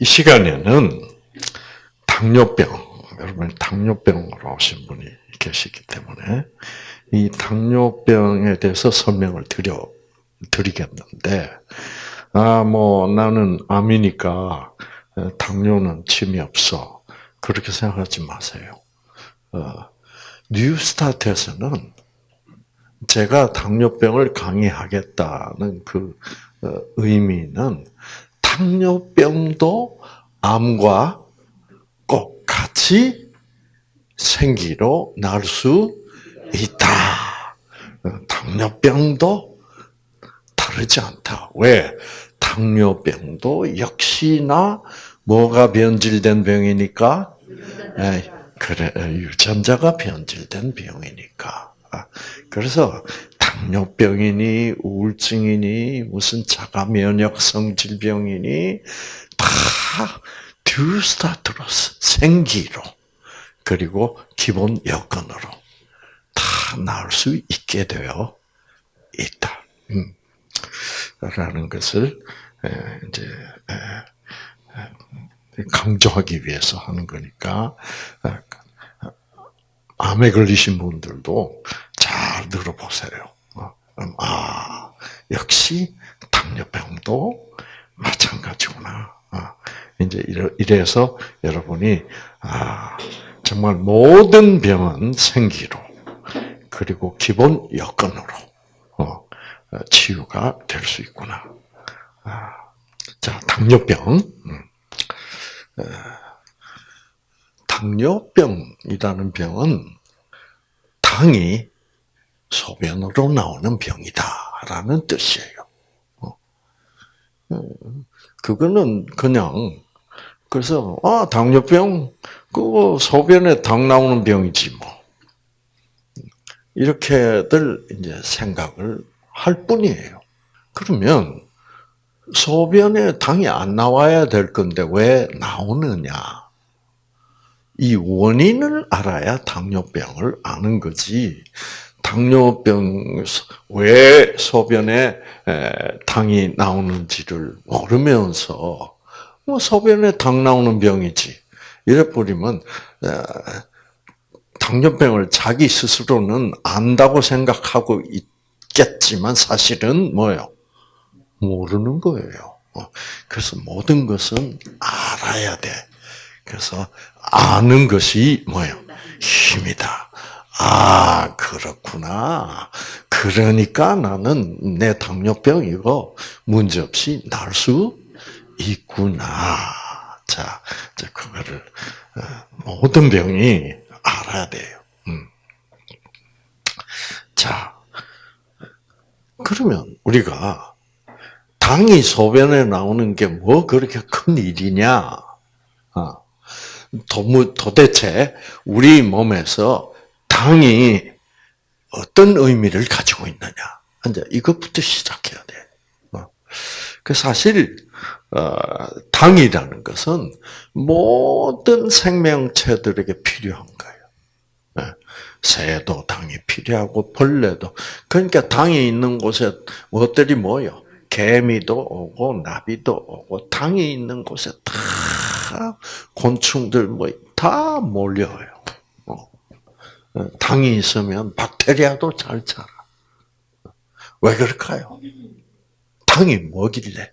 이 시간에는 당뇨병, 여러분 당뇨병으로 오신 분이 계시기 때문에 이 당뇨병에 대해서 설명을 드려 드리겠는데 아 뭐 나는 암이니까 당뇨는 침이 없어 그렇게 생각하지 마세요. 어, 뉴스타트에서는 제가 당뇨병을 강의하겠다는 그 어, 의미는 당뇨병도 암과 꼭 같이 생기로 날 수 있다. 어, 당뇨병도 다르지 않다. 왜? 당뇨병도 역시나 뭐가 변질된 병이니까? 에, 그래, 유전자가 변질된 병이니까. 아, 그래서 당뇨병이니 우울증이니 무슨 자가 면역성 질병이니 다 듀스타트로 생기로 그리고 기본 여건으로 다 나올 수 있게 되어 있다. 음. 라는 것을 이제 강조하기 위해서 하는 거니까 암에 걸리신 분들도 잘 들어보세요. 어, 음, 아 역시 당뇨병도 마찬가지구나. 어, 이제 이래서 여러분이 아 정말 모든 병은 생기로 그리고 기본 여건으로 어, 치유가 될 수 있구나. 아, 자 당뇨병. 음. 당뇨병이라는 병은 당이 소변으로 나오는 병이다라는 뜻이에요. 어. 그거는 그냥 그래서 아 당뇨병 그거 소변에 당 나오는 병이지 뭐 이렇게들 이제 생각을 할 뿐이에요. 그러면 소변에 당이 안 나와야 될 건데 왜 나오느냐? 이 원인을 알아야 당뇨병을 아는 거지. 당뇨병 왜 소변에 당이 나오는지를 모르면서 뭐 소변에 당 나오는 병이지 이래 버리면 당뇨병을 자기 스스로는 안다고 생각하고 있겠지만 사실은 뭐요? 모르는 거예요. 어, 그래서 모든 것은 알아야 돼. 그래서 아는 것이 뭐예요? 힘이다. 아, 그렇구나. 그러니까 나는 내 당뇨병 이거 문제없이 날 수 있구나. 자, 그거를 어, 모든 병이 알아야 돼요. 음. 자, 그러면 우리가 당이 소변에 나오는 게 뭐 그렇게 큰 일이냐? 어. 도대체 우리 몸에서 당이 어떤 의미를 가지고 있느냐? 이제 이것부터 시작해야 돼. 어. 그 사실 어, 당이라는 것은 모든 생명체들에게 필요한 거예요. 예. 새도 당이 필요하고 벌레도 그러니까 당이 있는 곳에 무엇들이 뭐요? 개미도 오고 나비도 오고 당이 있는 곳에 다 곤충들 뭐 다 몰려요. 어. 당이 있으면 박테리아도 잘 자라. 왜 그럴까요? 당이 뭐길래?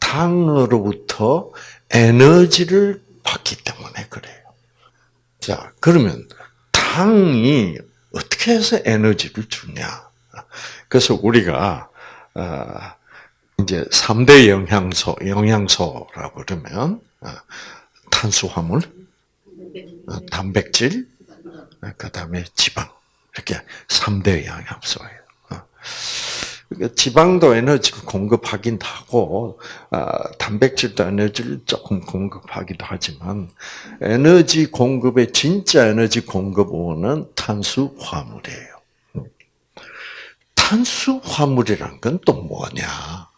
당으로부터 에너지를 받기 때문에 그래요. 자, 그러면 당이 어떻게 해서 에너지를 주냐? 그래서 우리가 어, 이제 3대 영양소, 영양소라고 그러면 어, 탄수화물, 어, 단백질, 그 다음에 지방 이렇게 3대 영양소예요. 그러니까 지방도 에너지를 공급하긴 하고 단백질도 에너지를 조금 공급하기도 하지만 에너지 공급의 진짜 에너지 공급원은 탄수 화물이에요. 탄수 화물이란 건 또 뭐냐?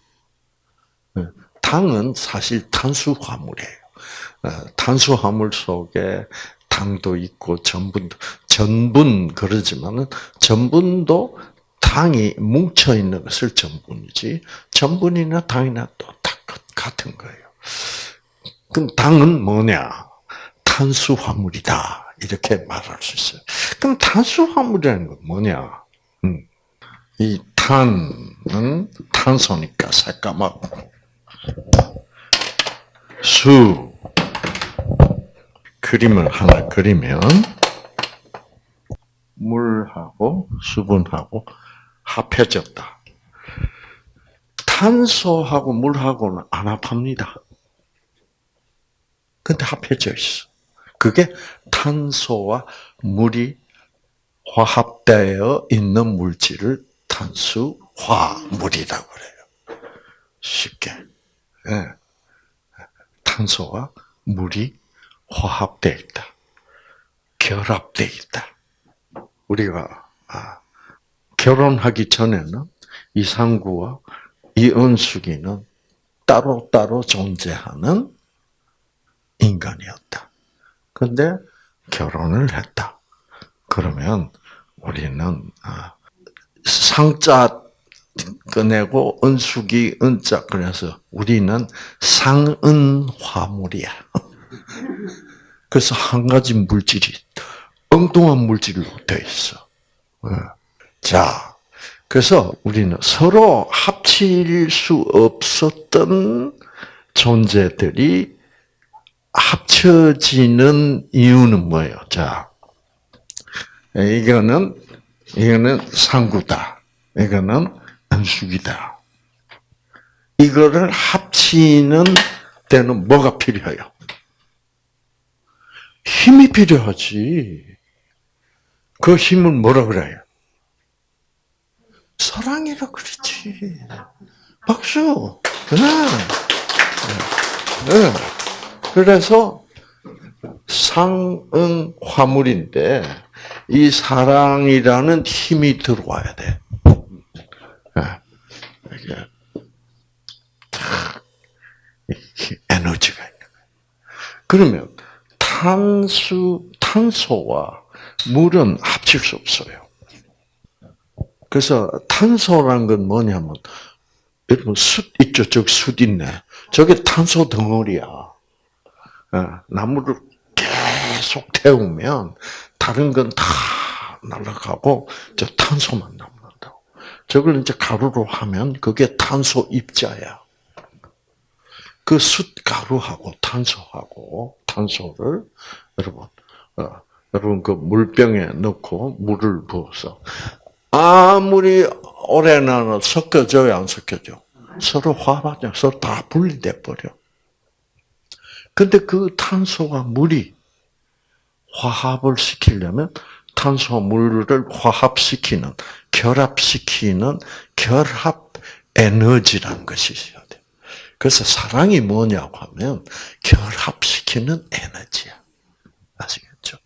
네, 당은 사실 탄수 화물이에요. 어, 탄수 화물 속에 당도 있고 전분도 전분 그러지만은 전분도 당이 뭉쳐 있는 것을 전분이지 전분이나 당이나 또 같은 거예요. 그럼 당은 뭐냐? 탄수화물이다. 이렇게 말할 수 있어요. 그럼 탄수화물이라는 건 뭐냐? 음. 이 탄은 탄소니까 새까맣고 수 그림을 하나 그리면 물하고 수분하고 합해졌다. 탄소하고 물하고는 안 합합니다. 근데 합해져 있어. 그게 탄소와 물이 화합되어 있는 물질을 탄수화물이라고 그래요. 쉽게. 네. 탄소와 물이 화합되어 있다. 결합되어 있다. 우리가 아, 결혼하기 전에는 이상구와 이은숙이는 따로따로 존재하는 인간이었다. 근데 결혼을 했다. 그러면 우리는 아, 상자 꺼내고 은숙이 은자 그래서 우리는 상은 화물이야. 그래서 한 가지 물질이 엉뚱한 물질로 되어 있어. 예. 자, 그래서 우리는 서로 합칠 수 없었던 존재들이 합쳐지는 이유는 뭐예요? 자, 이거는 이거는 상구다. 이거는 안숙이다. 이거를 합치는 때는 뭐가 필요해요? 힘이 필요하지. 그 힘을 뭐라 그래요? 사랑이라 그렇지. 박수. 네. 네. 그래서 상응 화물인데 이 사랑이라는 힘이 들어와야 돼. 에너지가 있는 거예요. 그러면 탄수 탄소와 물은 합칠 수 없어요. 그래서 탄소란 건 뭐냐면 여러분 숯 있죠, 저숯 있네. 저게 탄소 덩어리야. 어, 나무를 계속 태우면 다른 건 다 날아가고 저 탄소만 남는다고. 저걸 이제 가루로 하면 그게 탄소 입자야. 그 숯가루하고 탄소하고 탄소를 여러분 어, 여러분 그 물병에 넣고 물을 부어서 아무리 오래나 섞여져야 안 섞여져. 서로 화합하죠. 서로 다 분리돼 버려. 근데 그 탄소와 물이 화합을 시키려면 탄소와 물을 화합시키는, 결합시키는 결합 에너지라는 것이 있어야 돼. 그래서 사랑이 뭐냐고 하면 결합시키는 에너지야. 아시겠죠?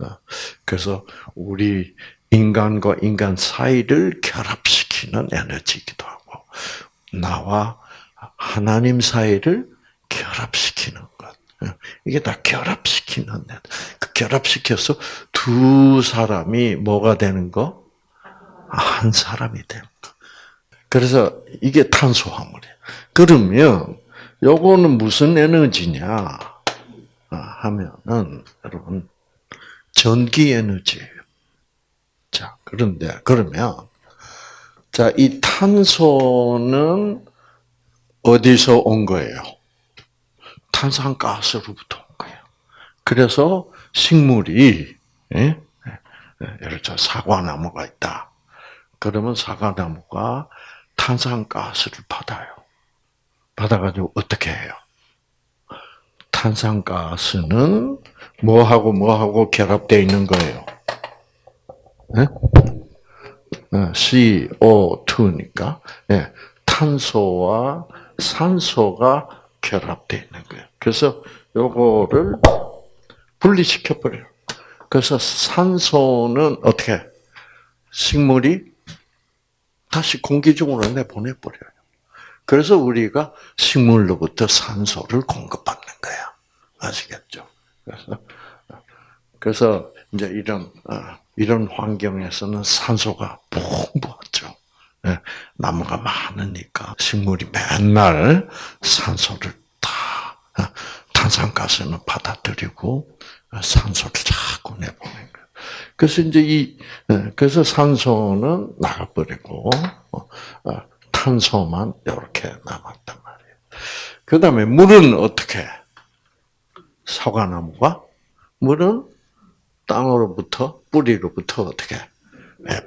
어. 그래서 우리 인간과 인간 사이를 결합시키는 에너지이기도 하고, 나와 하나님 사이를 결합시키는 것. 어. 이게 다 결합시키는, 그 결합시켜서 두 사람이 뭐가 되는 거? 한 사람이 되는 거. 그래서 이게 탄소화물이에요. 그러면 요거는 무슨 에너지냐 아, 하면은 여러분 전기 에너지예요. 자 그런데 그러면 자 이 탄소는 어디서 온 거예요? 탄산가스로부터 온 거예요. 그래서 식물이 예? 예 예를 들어 사과나무가 있다. 그러면 사과나무가 탄산가스를 받아요. 받아가지고 어떻게 해요? 탄산가스는 뭐하고 뭐하고 결합되어 있는 거예요? 네? CO2니까 네. 탄소와 산소가 결합되어 있는 거예요. 그래서 요거를 분리시켜 버려요. 그래서 산소는 어떻게 식물이 다시 공기 중으로 내보내 버려요. 그래서 우리가 식물로부터 산소를 공급받는 거야. 아시겠죠? 그래서 그래서 이제 이런 어, 이런 환경에서는 산소가 풍부하죠. 예, 나무가 많으니까 식물이 맨날 산소를 다 탄산가스는 받아들이고 산소를 자꾸 내보낸 거예요. 그래서 이제 이 그래서 산소는 나가버리고 탄소만 이렇게 남았단 말이에요. 그 다음에 물은 어떻게? 사과나무가 물은 땅으로부터 뿌리로부터 어떻게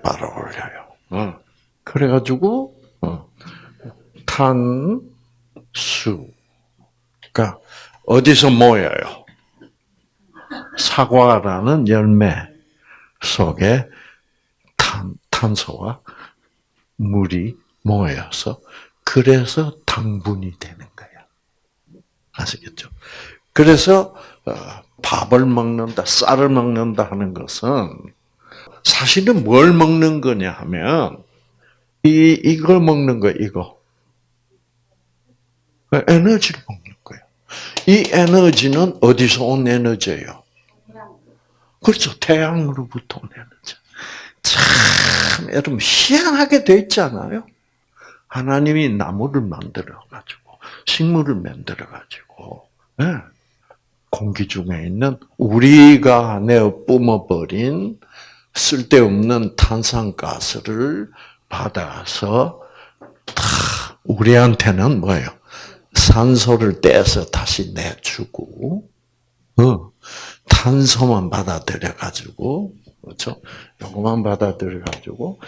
빨아 올려요. 어. 그래가지고 어. 탄수가 어디서 모여요? 사과라는 열매 속에 탄, 탄소와 물이 모여서 그래서 당분이 되는 거야. 아시겠죠? 그래서 어, 밥을 먹는다, 쌀을 먹는다 하는 것은 사실은 뭘 먹는 거냐 하면 이 이걸 먹는 거 이거 에너지를 먹는 거예요. 이 에너지는 어디서 온 에너지예요? 그렇죠. 태양으로부터 온 에너지. 참 여러분 희한하게 돼 있잖아요. 하나님이 나무를 만들어 가지고 식물을 만들어 가지고 네. 공기 중에 있는 우리가 내어 뿜어버린 쓸데없는 탄산가스를 받아서 다 우리한테는 뭐예요? 산소를 떼서 다시 내주고, 어, 탄소만 받아들여 가지고, 그렇죠? 요거만 받아들여 가지고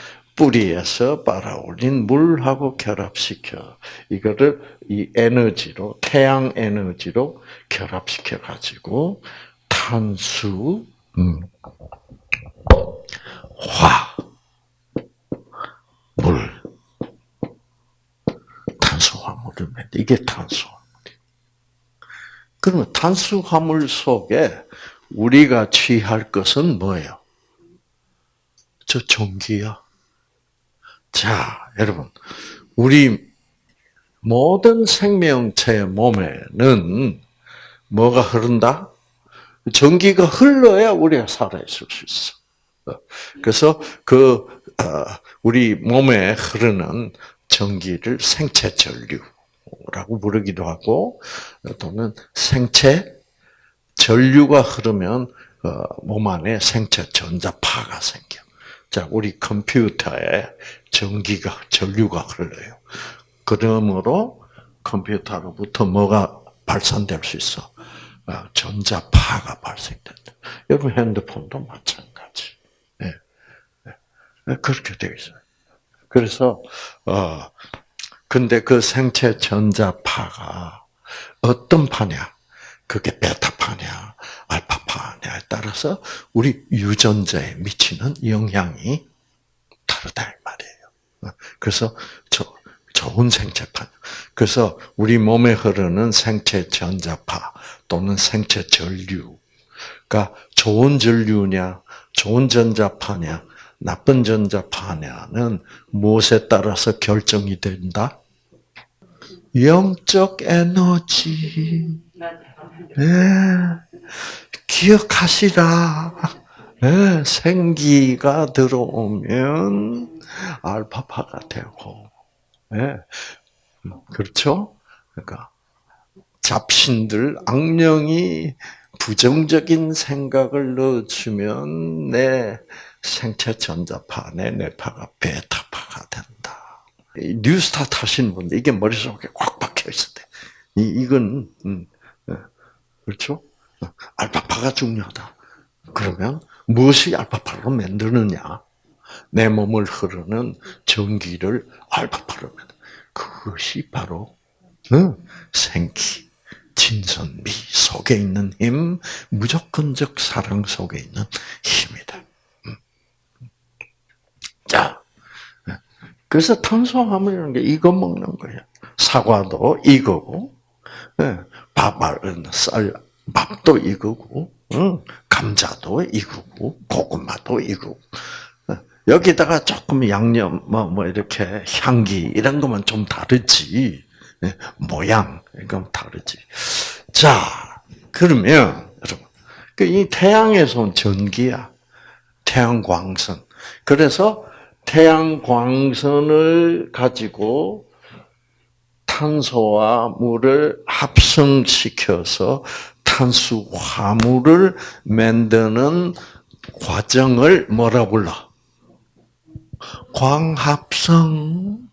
뿌리에서 빨아올린 물하고 결합시켜 이거를 이 에너지로 태양 에너지로 결합시켜 가지고 탄수, 음, 화, 물, 탄수화물을 맺 이게 탄수화물. 그러면 탄수화물 속에 우리가 취할 것은 뭐예요? 저 전기야. 자, 여러분, 우리 모든 생명체의 몸에는 뭐가 흐른다? 전기가 흘러야 우리가 살아있을 수 있어. 그래서 그 어, 우리 몸에 흐르는 전기를 생체 전류라고 부르기도 하고 또는 생체 전류가 흐르면 어, 몸 안에 생체 전자파가 생겨. 자, 우리 컴퓨터에 전기가 전류가 흘러요. 그러므로 컴퓨터로부터 뭐가 발산될 수 있어? 어, 전자파가 발생된다. 여러분 핸드폰도 마찬가지. 네. 네. 그렇게 되어 있어요. 그래서 어 근데 그 생체 전자파가 어떤 파냐? 그게 베타파냐, 알파파냐에 따라서 우리 유전자에 미치는 영향이 다르다. 그래서 저 좋은 생체파. 그래서 우리 몸에 흐르는 생체 전자파 또는 생체 전류가 좋은 전류냐, 좋은 전자파냐, 나쁜 전자파냐는 무엇에 따라서 결정이 된다? 영적 에너지. 네. 기억하시라. 네. 생기가 들어오면 알파파가 되고, 네. 그렇죠? 그러니까 잡신들 악령이 부정적인 생각을 넣어주면 내 생체 전자파, 내 뇌파가 베타파가 된다. 뉴스타트 하시는 분들 이게 머릿속에 꽉 박혀 때, 이 이건 음, 예, 그렇죠? 알파파가 중요하다. 그러면 무엇이 알파파로 만드느냐? 내 몸을 흐르는 전기를 알파파로 만드. 그것이 바로 응, 생기, 진선미 속에 있는 힘, 무조건적 사랑 속에 있는 힘이다. 자, 그래서 탄수화물이라는 게 이거 먹는 거예요. 사과도 이거고, 예, 밥쌀 밥도 이거고, 감자도 이거고, 고구마도. 예, 여기다가 조금 양념, 뭐, 뭐, 이렇게 향기, 이런 것만 좀 다르지. 예, 모양, 이건 다르지. 자, 그러면, 여러분, 그이 태양에서 온 전기야. 태양 광선. 그래서 태양 광선을 가지고 탄소와 물을 합성시켜서 탄수 화물을 만드는 과정을 뭐라 불러? 광합성.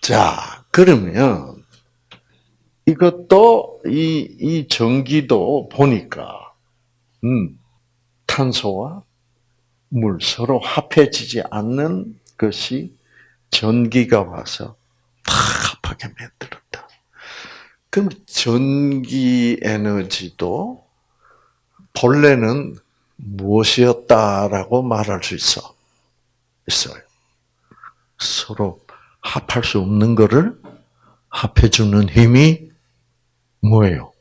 자, 그러면 이것도 이, 이 전기도 보니까 음, 탄소와 물 서로 합해지지 않는 것이 전기가 와서 팍하게 만들었다. 그럼 전기 에너지도 본래는 무엇이었다라고 말할 수 있어? 있어요. 서로 합할 수 없는 것을 합해주는 힘이 뭐예요?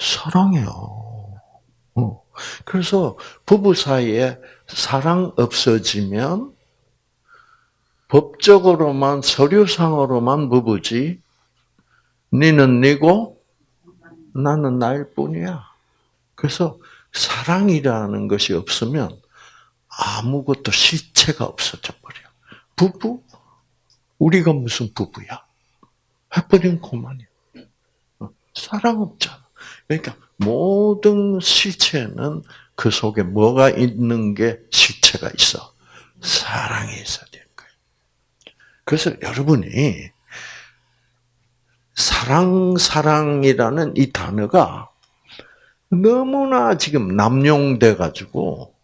사랑이요. 어. 그래서 부부 사이에 사랑 없어지면 법적으로만 서류상으로만 부부지 니는 니고 나는 나일 뿐이야. 그래서 사랑이라는 것이 없으면 아무것도 실체가 없어져 버려. 부부? 우리가 무슨 부부야? 해버린 그만이야. 어, 사랑 없잖아. 그러니까 모든 실체는 그 속에 뭐가 있는 게 실체가 있어? 사랑이 있어야 되는 거예요. 그래서 여러분이 사랑, 사랑이라는 이 단어가 너무나 지금 남용돼 가지고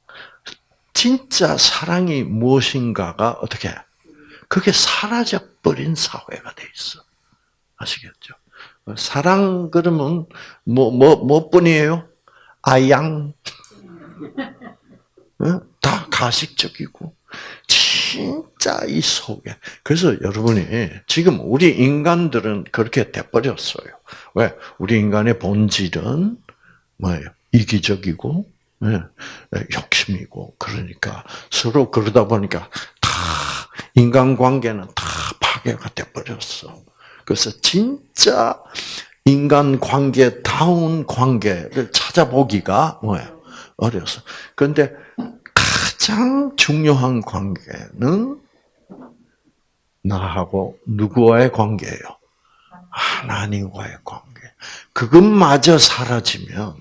진짜 사랑이 무엇인가가 어떻게 그게 사라져 버린 사회가 돼 있어. 아시겠죠? 사랑 그러면 뭐 뭐 뭐 뿐이에요? 아양 어? 다 가식적이고 진짜 이 속에 그래서 여러분이 지금 우리 인간들은 그렇게 돼버렸어요. 왜? 우리 인간의 본질은 뭐예요? 이기적이고 네, 욕심이고 그러니까 서로 그러다 보니까 다 인간관계는 다 파괴가 돼버렸어. 그래서 진짜 인간 관계다운 관계를 찾아보기가 뭐예요? 어려서. 그런데 가장 중요한 관계는 나하고 누구와의 관계예요? 하나님과의 관계. 그것마저 사라지면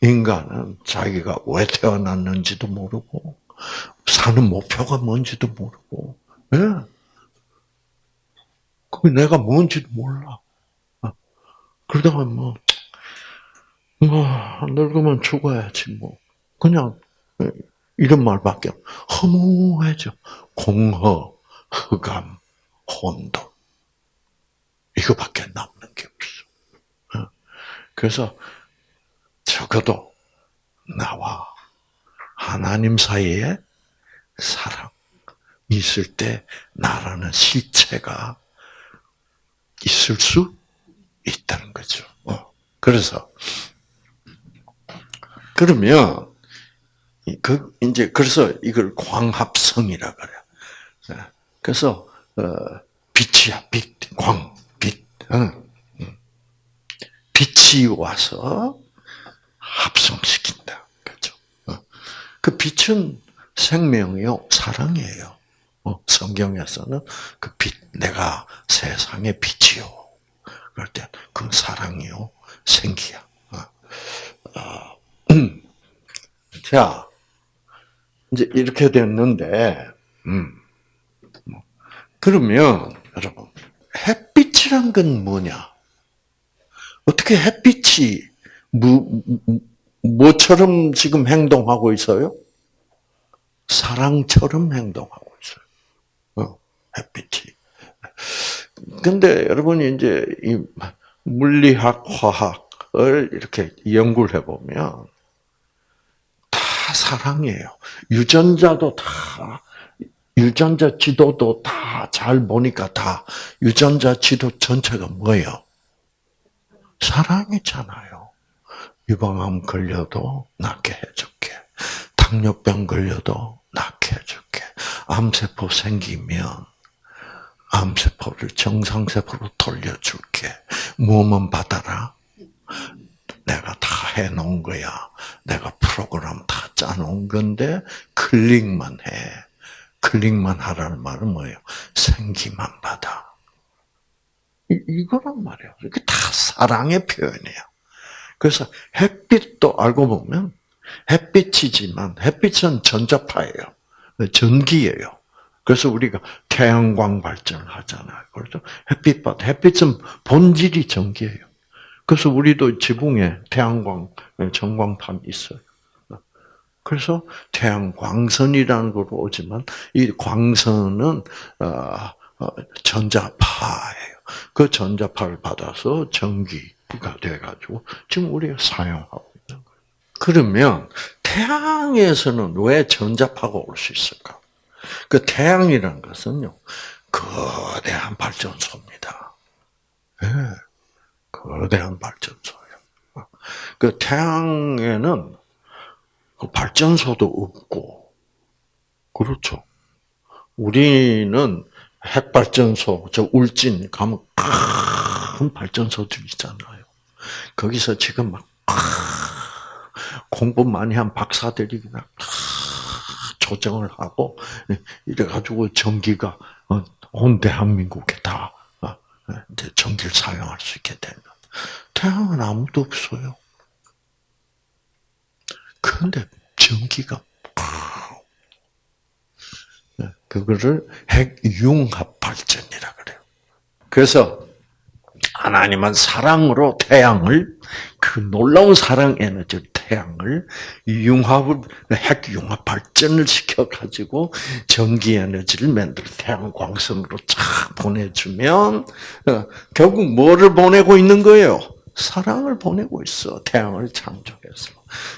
인간은 자기가 왜 태어났는지도 모르고 사는 목표가 뭔지도 모르고, 예. 그 내가 뭔지도 몰라. 어. 그러다가 뭐, 뭐 늙으면 죽어야지 뭐 그냥 이런 말밖에 허무해져. 공허, 흑암, 혼돈. 이거밖에 남는 게 없어. 어. 그래서 적어도 나와 하나님 사이에 사랑 있을 때 나라는 실체가 있을 수 있다는 거죠. 어. 그래서 그러면 그 이제 그래서 이걸 광합성이라 그래요. 네. 그래서 어, 빛이야 빛, 광, 빛. 빛이 와서 합성시킨다. 그죠? 어. 그 빛은 생명이요, 사랑이에요. 어, 성경에서는 그 빛, 내가 세상의 빛이요. 그럴 때, 그 사랑이요, 생기야. 자, 이제 이렇게 됐는데, 음. 뭐, 그러면, 여러분, 햇빛이란 건 뭐냐? 어떻게 햇빛이 뭐, 뭐처럼 지금 행동하고 있어요? 사랑처럼 행동하고 있어요. 어, 햇빛이. 근데 여러분이 이제 이 물리학, 화학을 이렇게 연구를 해보면 다 사랑이에요. 유전자도 다, 유전자 지도도 다 잘 보니까 다 유전자 지도 전체가 뭐예요? 사랑이잖아요. 유방암 걸려도 낫게 해줄게. 당뇨병 걸려도 낫게 해줄게. 암세포 생기면 암세포를 정상세포로 돌려줄게. 무엇만 받아라? 내가 다 해놓은 거야. 내가 프로그램 다 짜놓은 건데 클릭만 해. 클릭만 하라는 말은 뭐예요? 생기만 받아. 이거란 말이에요. 이게 다 사랑의 표현이에요. 그래서 햇빛도 알고 보면 햇빛이지만 햇빛은 전자파예요. 전기예요. 그래서 우리가 태양광 발전을 하잖아요. 그렇죠? 햇빛 받 햇빛은 본질이 전기예요. 그래서 우리도 지붕에 태양광 전광판 있어요. 그래서 태양광선이라는 걸로 오지만 이 광선은 어, 어, 전자파예요. 그 전자파를 받아서 전기가 돼가지고 지금 우리가 사용하고 있는 거예요. 그러면 태양에서는 왜 전자파가 올 수 있을까? 그 태양이라는 것은요, 거대한 발전소입니다. 네, 거대한 발전소예요. 그 태양에는 그 발전소도 없고, 그렇죠. 우리는 핵발전소, 저 울진 가면 큰 발전소들 있잖아요. 거기서 지금 막 공부 많이 한 박사들이 그냥 조정을 하고 이래가지고 전기가 어, 온 대한민국에 다 어, 이제 전기를 사용할 수 있게 되는. 태양은 아무도 없어요. 그런데 전기가 네, 그거를 핵융합 발전이라 그래요. 그래서 하나님은 사랑으로 태양을 그 놀라운 사랑 에너지 태양을 융합을 핵 융합 발전을 시켜 가지고 전기 에너지를 만들어 태양 광선으로 쫙 보내주면 어, 결국 뭐를 보내고 있는 거예요? 사랑을 보내고 있어 태양을 창조해서.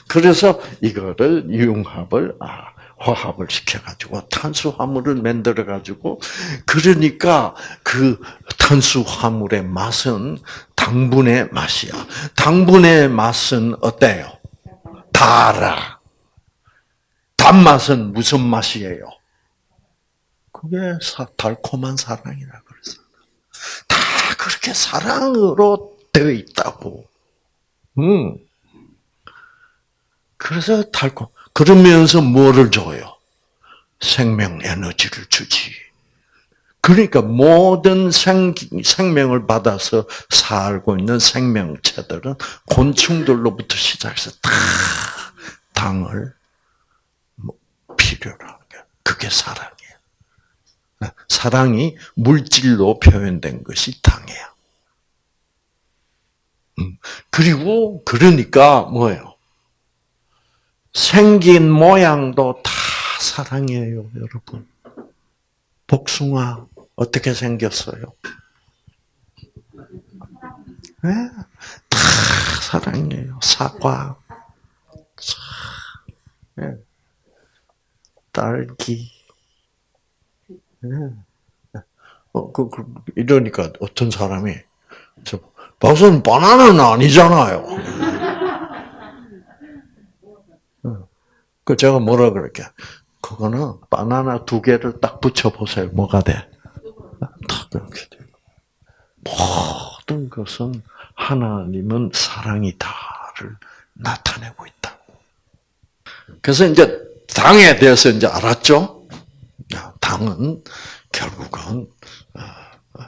그래서 이거를 융합을 아 화합을 시켜가지고 탄수화물을 만들어가지고 그러니까 그 탄수화물의 맛은 당분의 맛이야. 당분의 맛은 어때요? 달아. 단맛은 무슨 맛이에요? 그게 달콤한 사랑이라 그래서 다 그렇게 사랑으로 되어 있다고. 음. 그래서 달콤. 그러면서 뭐를 줘요? 생명 에너지를 주지. 그러니까 모든 생, 생명을 받아서 살고 있는 생명체들은 곤충들로부터 시작해서 다 당을 뭐 필요로 하는 거야. 그게 사랑이에요. 사랑이 물질로 표현된 것이 당이야. 음. 그리고 그러니까 뭐예요? 생긴 모양도 다 사랑이에요, 여러분. 복숭아 어떻게 생겼어요? 네? 다 사랑이에요. 사과, 네. 딸기. 네. 어, 그, 그, 이러니까 어떤 사람이, 저, 박사님, 바나나는 아니잖아요. 그 제가 뭐라 그럴게? 그거는 바나나 두 개를 딱 붙여 보세요. 뭐가 돼? 딱 그렇게 돼. 모든 것은 하나님은 사랑이다를 나타내고 있다. 그래서 이제 당에 대해서 이제 알았죠? 당은 결국은 어, 어,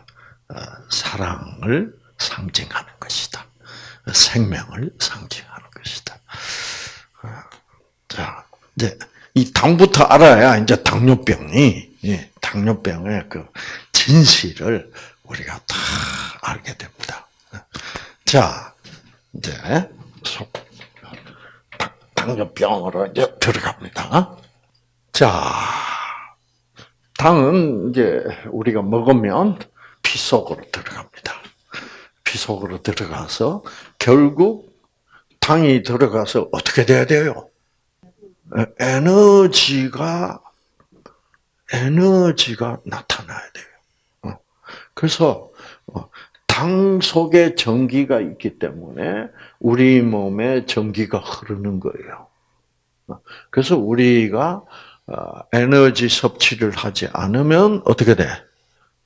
어, 사랑을 상징하는 것이다. 생명을 상징하는 것이다. 자, 이제 이 당부터 알아야 이제 당뇨병이 예, 당뇨병의 그 진실을 우리가 다 알게 됩니다. 자, 이제 당뇨병으로 이제 들어갑니다. 자, 당은 이제 우리가 먹으면 피 속으로 들어갑니다. 피 속으로 들어가서 결국 당이 들어가서 어떻게 돼야 돼요? 에너지가 에너지가 나타나야 돼요. 어. 그래서 어, 당 속에 전기가 있기 때문에 우리 몸에 전기가 흐르는 거예요. 어. 그래서 우리가 에너지 섭취를 하지 않으면 어떻게 돼?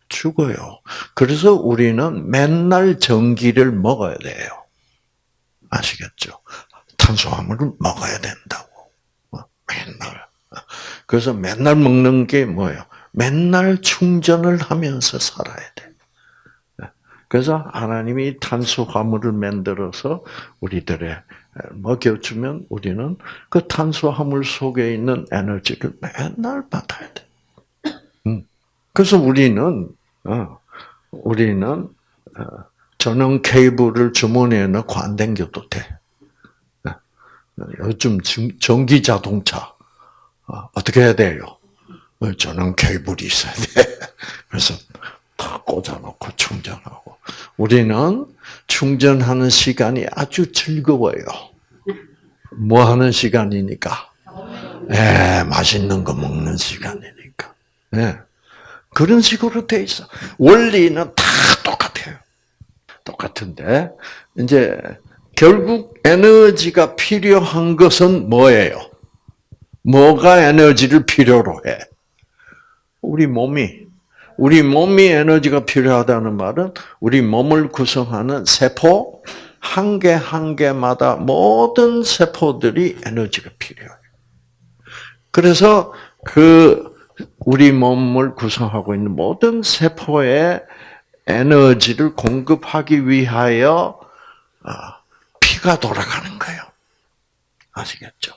죽어요. 그래서 우리는 맨날 전기를 먹어야 돼요. 아시겠죠? 탄수화물을 먹어야 된다고. 맨날. 그래서 맨날 먹는 게 뭐예요? 맨날 충전을 하면서 살아야 돼. 그래서 하나님이 탄수화물을 만들어서 우리들의 먹여주면 우리는 그 탄수화물 속에 있는 에너지를 맨날 받아야 돼. 음. 그래서 우리는 어, 우리는 어, 전원 케이블을 주머니에 넣고 안 당겨도 돼. 어, 요즘 전기 자동차 어떻게 해야 돼요? 전원 케이블이 있어야 돼. 그래서 다 꽂아놓고 충전하고. 우리는 충전하는 시간이 아주 즐거워요. 뭐 하는 시간이니까? 예, 맛있는 거 먹는 시간이니까. 예. 그런 식으로 돼 있어. 원리는 다 똑같아요. 똑같은데, 이제, 결국 에너지가 필요한 것은 뭐예요? 뭐가 에너지를 필요로 해? 우리 몸이 우리 몸이 에너지가 필요하다는 말은 우리 몸을 구성하는 세포 한 개 한 개마다 모든 세포들이 에너지가 필요해요. 그래서 그 우리 몸을 구성하고 있는 모든 세포에 에너지를 공급하기 위하여 아, 피가 돌아가는 거예요. 아시겠죠?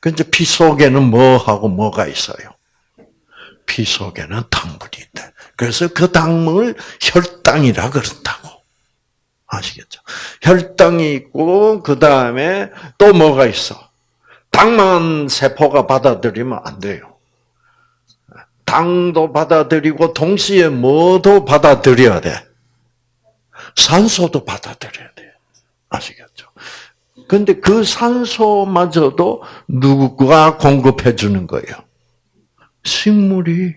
근데 피 속에는 뭐하고 뭐가 있어요? 피 속에는 당분이 있다. 그래서 그 당분을 혈당이라 그런다고. 아시겠죠? 혈당이 있고, 그 다음에 또 뭐가 있어? 당만 세포가 받아들이면 안 돼요. 당도 받아들이고, 동시에 뭐도 받아들여야 돼? 산소도 받아들여야 돼. 아시겠죠? 근데 그 산소마저도 누가 공급해 주는 거예요? 식물이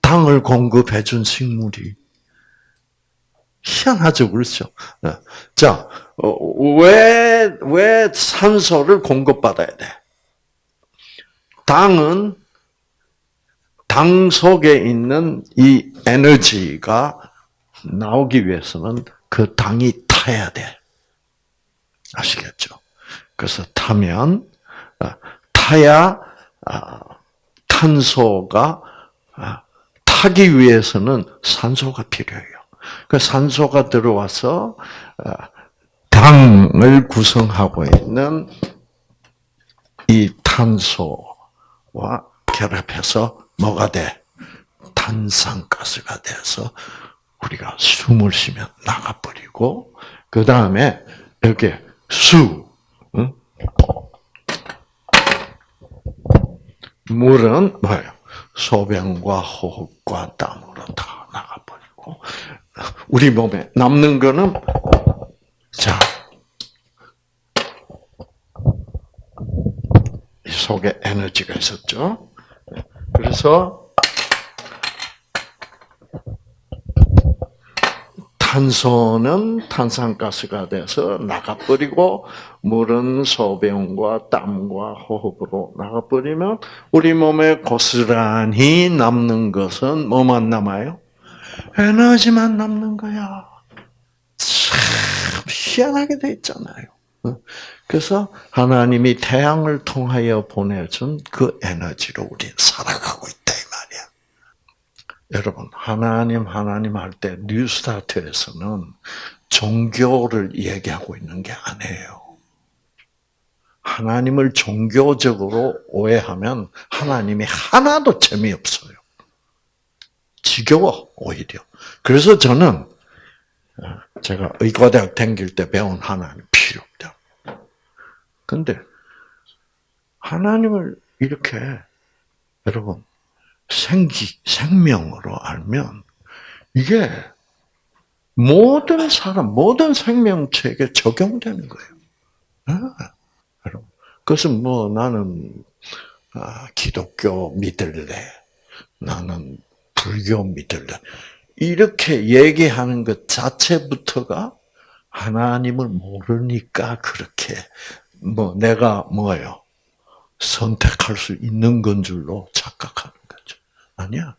당을 공급해 준 식물이 희한하죠, 그렇죠? 네. 자, 왜, 왜 산소를 공급받아야 돼? 당은 당 속에 있는 이 에너지가 나오기 위해서는 그 당이 타야 돼. 아시겠죠? 그래서 타면, 아, 타야, 아, 탄소가 아, 타기 위해서는 산소가 필요해요. 그 산소가 들어와서 아, 당을 구성하고 있는 이 탄소와 결합해서 뭐가 돼? 탄산가스가 돼서 우리가 숨을 쉬면 나가버리고 그 다음에 이렇게 수, 응? 물은 뭐예요? 소변과 호흡과 땀으로 다 나가버리고 우리 몸에 남는 거는 자 속에 에너지가 있었죠. 그래서 탄소는 탄산가스가 돼서 나가버리고 물은 소변과 땀과 호흡으로 나가버리면 우리 몸에 고스란히 남는 것은 뭐만 남아요? 에너지만 남는 거야. 참 희한하게 돼 있잖아요. 그래서 하나님이 태양을 통하여 보내준 그 에너지로 우리는 살아가고 있다. 여러분, 하나님, 하나님 할 때 뉴스타트에서는 종교를 얘기하고 있는 게 아니에요. 하나님을 종교적으로 오해하면 하나님이 하나도 재미없어요. 지겨워, 오히려. 그래서 저는 어, 제가 의과대학 다닐 때 배운 하나님 필요 없다. 근데 하나님을 이렇게 여러분 생기, 생명으로 알면 이게 모든 사람, 모든 생명체에게 적용되는 거예요. 아, 그것은 뭐 나는 아, 기독교 믿을래, 나는 불교 믿을래 이렇게 얘기하는 것 자체부터가 하나님을 모르니까 그렇게 뭐 내가 뭐예요 선택할 수 있는 건 줄로 착각하는. 아니야.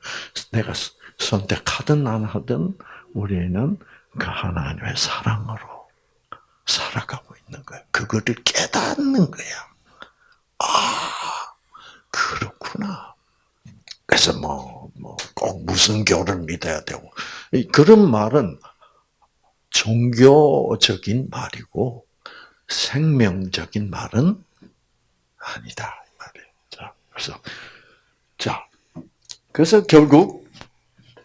내가 선택하든 안 하든 우리는 그 하나님의 사랑으로 살아가고 있는 거야. 그거를 깨닫는 거야. 아, 그렇구나. 그래서 뭐, 뭐, 꼭 꼭 무슨 교를 믿어야 되고 그런 말은 종교적인 말이고 생명적인 말은 아니다. 자, 그래서 자, 그래서 결국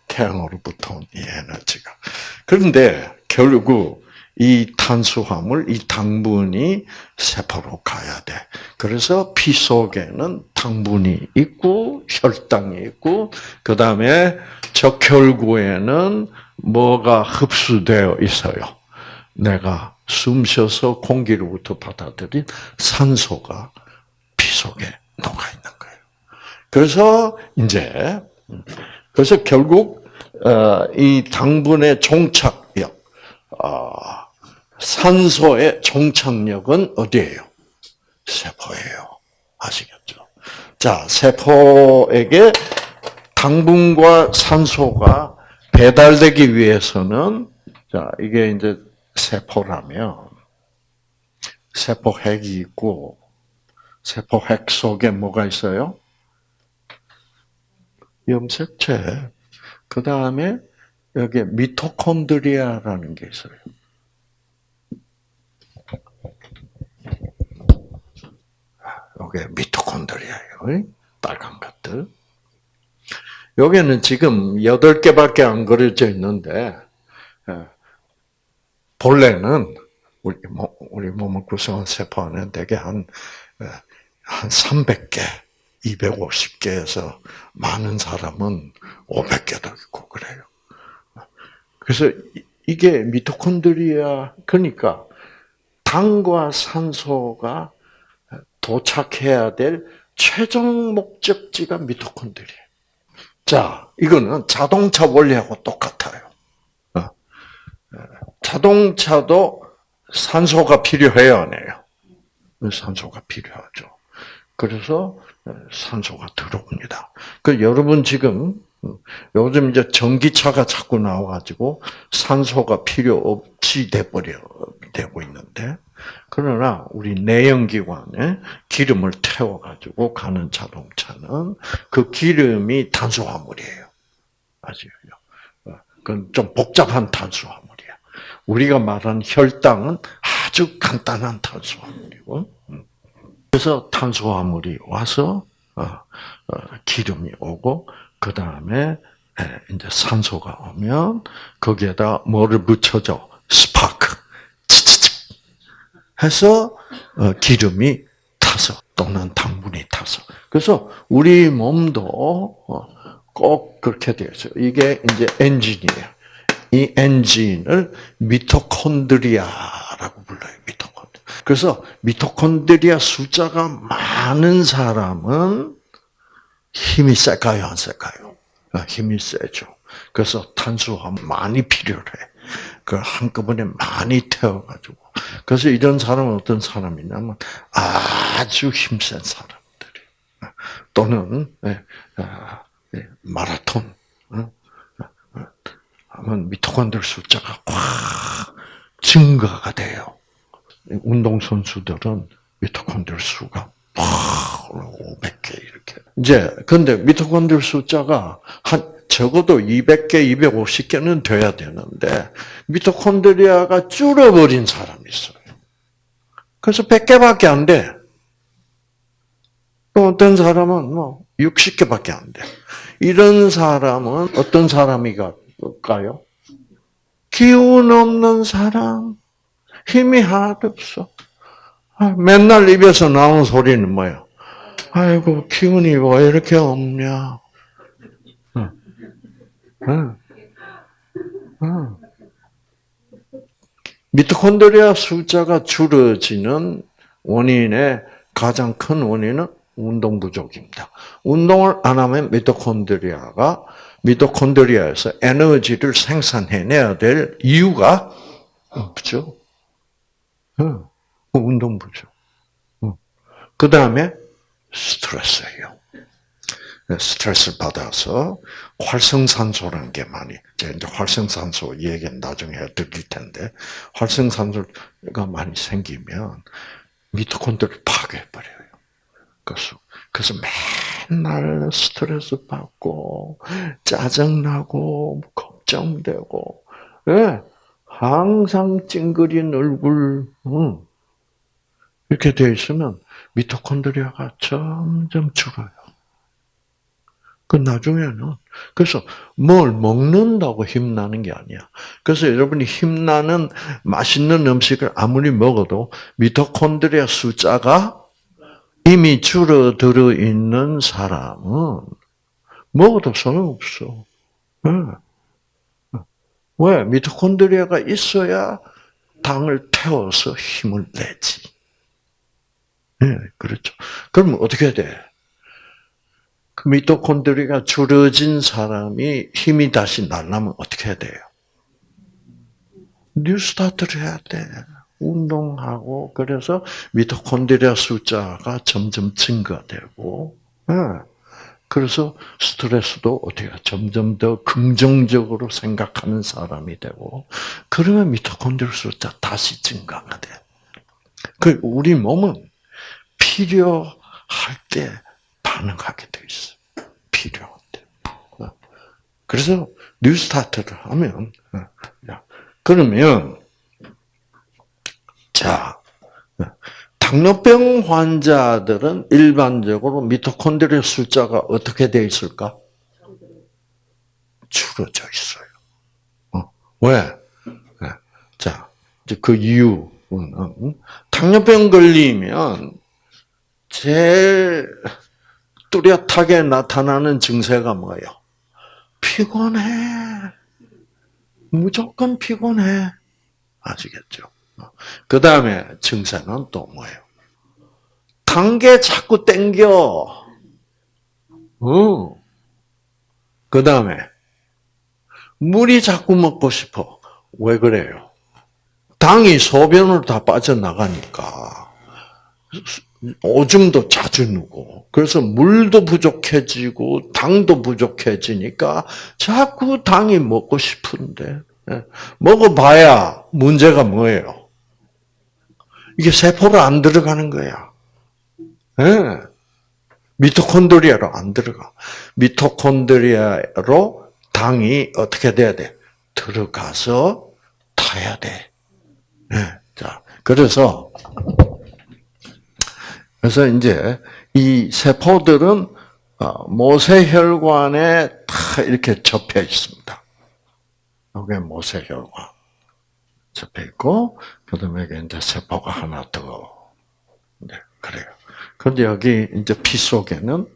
태양으로부터 온 이 에너지가 그런데 결국 이 탄수화물, 이 당분이 세포로 가야 돼. 그래서 피 속에는 당분이 있고 혈당이 있고 그 다음에 적혈구에는 뭐가 흡수되어 있어요. 내가 숨 쉬어서 공기로부터 받아들인 산소가 피 속에 녹아 있는 거예요. 그래서 이제 그래서 결국 어, 이 당분의 종착력, 어, 산소의 종착력은 어디예요? 세포예요. 아시겠죠? 자, 세포에게 당분과 산소가 배달되기 위해서는 자, 이게 이제 세포라면 세포 핵이 있고 세포 핵 속에 뭐가 있어요? 염색체. 그 다음에 여기 미토콘드리아라는 게 있어요. 이게 미토콘드리아예요. 빨간 것들. 여기는 지금 8개밖에 안 그려져 있는데, 예, 본래는 우리, 몸, 우리 몸을 구성한 세포 안에 대개 한, 예, 한 300개, 250개에서 많은 사람은 500개도 있고 그래요. 그래서 이게 미토콘드리아, 그러니까 당과 산소가 도착해야 될 최종 목적지가 미토콘드리아. 자, 이거는 자동차 원리하고 똑같아요. 어. 자동차도 산소가 필요해요, 안 해요? 산소가 필요하죠. 그래서 산소가 들어옵니다. 그 여러분 지금 요즘 이제 전기차가 자꾸 나와가지고 산소가 필요 없이 돼버려 되고 있는데 그러나 우리 내연기관에 기름을 태워 가지고 가는 자동차는 그 기름이 탄수화물이에요. 아시죠? 그건 좀 복잡한 탄수화물이야. 우리가 말하는 혈당은 아주 간단한 탄수화물이고, 그래서 탄수화물이 와서 어, 어, 기름이 오고 그 다음에 이제 산소가 오면 거기에다 뭐를 붙여줘 스파크 해서 어, 기름이 타서 또는 당분이 타서 그래서 우리 몸도 꼭 그렇게 되어 있어요. 이게 이제 엔진이에요. 이 엔진을 미토콘드리아라고 불러요. 미토. 그래서 미토콘드리아 숫자가 많은 사람은 힘이 셀까요, 안 셀까요? 아, 힘이 세죠. 그래서 탄수화물 많이 필요해. 그 한꺼번에 많이 태워가지고. 그래서 이런 사람은 어떤 사람이냐면 아주 힘센 사람들이 또는 예, 아, 예, 마라톤 어? 하면 미토콘드리아 숫자가 확 증가가 돼요. 운동 선수들은 미토콘드리아 수가 막 500개 이렇게. 이제 근데 미토콘드리아 숫자가 한 적어도 200개, 250개는 돼야 되는데 미토콘드리아가 줄어버린 사람이 있어요. 그래서 100개밖에 안 돼. 또 어떤 사람은 뭐 60개밖에 안 돼. 이런 사람은 어떤 사람이가요? 기운 없는 사람, 힘이 하나도 없어. 아, 맨날 입에서 나오는 소리는 뭐야? 아이고, 기운이 왜 이렇게 없냐? 미토콘드리아 숫자가 줄어지는 원인의 가장 큰 원인은 운동 부족입니다. 운동을 안 하면 미토콘드리아가 미토콘드리아에서 에너지를 생산해내야 될 이유가 없죠. 어, 운동 부족. 어. 그 다음에 스트레스예요. 스트레스를 받아서 활성산소라는 게 많이, 제가 이제 활성산소 얘기는 나중에 드릴 텐데, 활성산소가 많이 생기면 미토콘드리아를 파괴해버려요. 그래서, 그래서 맨날 스트레스 받고 짜증나고 걱정되고 예, 항상 찡그린 얼굴 응. 이렇게 돼 있으면 미토콘드리아가 점점 줄어요. 그 나중에는 그래서 뭘 먹는다고 힘나는 게 아니야. 그래서 여러분이 힘나는 맛있는 음식을 아무리 먹어도 미토콘드리아 숫자가 이미 줄어들어 있는 사람은 먹어도 소용없어. 왜? 미토콘드리아가 있어야 당을 태워서 힘을 내지. 네, 그렇죠. 그러면 어떻게 돼? 그 미토콘드리아가 줄어진 사람이 힘이 다시 날려면 어떻게 해야 돼요? 뉴스타트를 해야 돼. 운동하고 그래서 미토콘드리아 숫자가 점점 증가되고 네. 그래서 스트레스도 어떻게 점점 더 긍정적으로 생각하는 사람이 되고 그러면 미토콘드리아 숫자 다시 증가가 돼. 그 우리 몸은 필요할 때 반응하게 돼 있어. 필요할 때. 어. 그래서 뉴스타트를 하면 어, 그러면 자 당뇨병 환자들은 일반적으로 미토콘드리아 숫자가 어떻게 돼 있을까? 줄어져 있어요. 어, 왜? 네. 자, 이제 그 이유는 당뇨병 걸리면 제일 뚜렷하게 나타나는 증세가 뭐예요? 피곤해. 무조건 피곤해. 아시겠죠? 그 다음에 증세는 또 뭐예요? 단게 자꾸 땡겨. 어. 그 다음에 물이 자꾸 먹고 싶어. 왜 그래요? 당이 소변으로 다 빠져나가니까 오줌도 자주 누고 그래서 물도 부족해지고 당도 부족해지니까 자꾸 당이 먹고 싶은데 예. 먹어봐야 문제가 뭐예요? 이게 세포로 안 들어가는 거야. 네. 미토콘드리아로 안 들어가. 미토콘드리아로 당이 어떻게 돼야 돼? 들어가서 타야 돼. 네. 자, 그래서 그래서 이제 이 세포들은 어, 모세혈관에 다 이렇게 접혀 있습니다. 이게 모세혈관. 접혀 있고 그 다음에 이제 세포가 하나 더. 네, 그래요. 그런데 여기 이제 피 속에는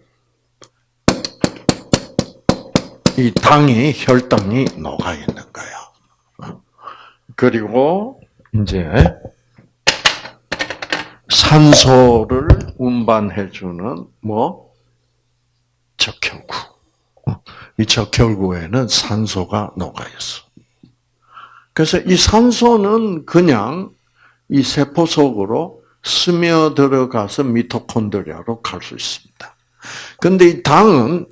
이 당이 혈당이 녹아 있는 거야. 그리고 이제 산소를 운반해주는 뭐 적혈구. 이 적혈구에는 산소가 녹아 있어. 그래서 이 산소는 그냥 이 세포 속으로 스며 들어가서 미토콘드리아로 갈 수 있습니다. 근데 이 당은